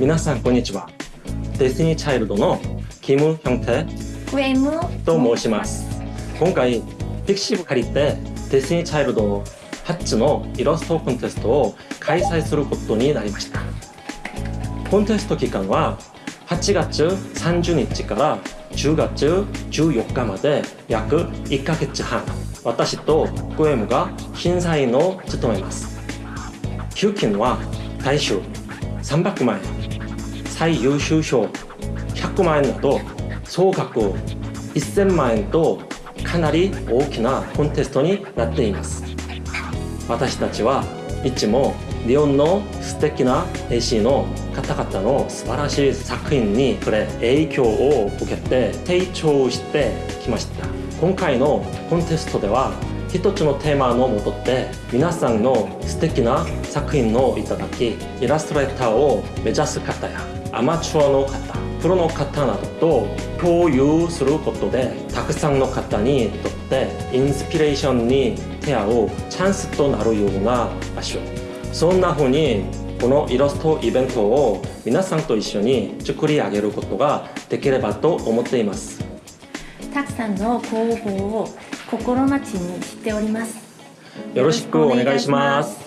皆さんこんにちは。デスティニーチャイルドのキム・ヒョンテ常務と申します。今回ピクシブ借りてデスティニーチャイルド初のイラストコンテストを開催することになりました。コンテスト期間は8月30日から10月14日まで約1ヶ月半。私とクエムが審査員を務めます。給金は大衆300万円最優秀賞。100万円など総額1000万円とかなり大きなコンテストになっています。私たちはいつも日本の素敵な絵師の方々の素晴らしい作品に触れ影響を受けて成長してきました。今回のコンテストでは一つのテーマのもとで皆さんの素敵な作品をいただきイラストレーターを目指す方やアマチュアの方プロの方などと共有することでたくさんの方にとってインスピレーションに出会うチャンスとなるような場所。そんな風にこのイラストイベントを皆さんと一緒に作り上げることができればと思っています。たくさんのご応募を心待ちにしております。よろしくお願いします